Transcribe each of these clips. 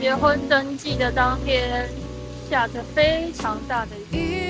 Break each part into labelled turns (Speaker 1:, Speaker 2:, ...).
Speaker 1: 结婚登记的当天，下着非常大的雨。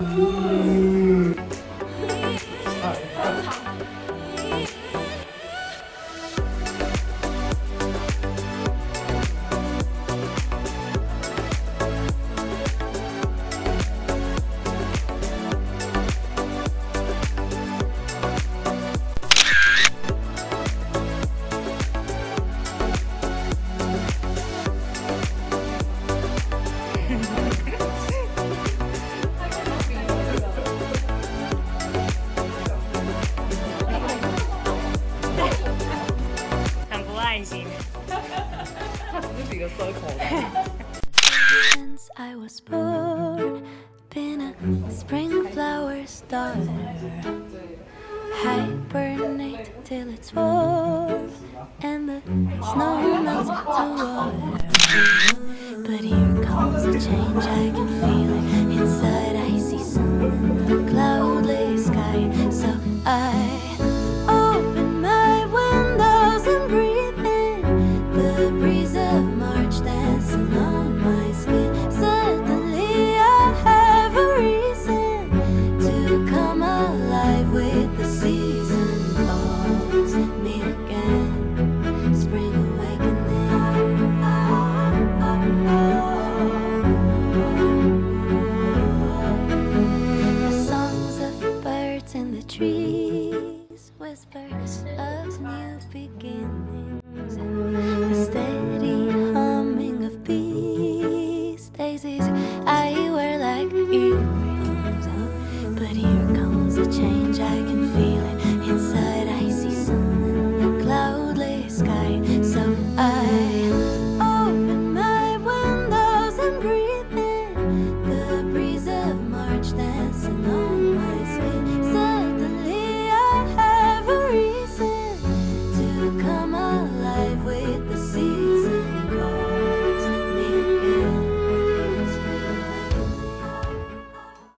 Speaker 1: Ooh.
Speaker 2: Since I was born, been a spring flower starter. Hibernate till it's warm, and the snow melts to water. But here comes a change, I can feel whisper of new beginnings.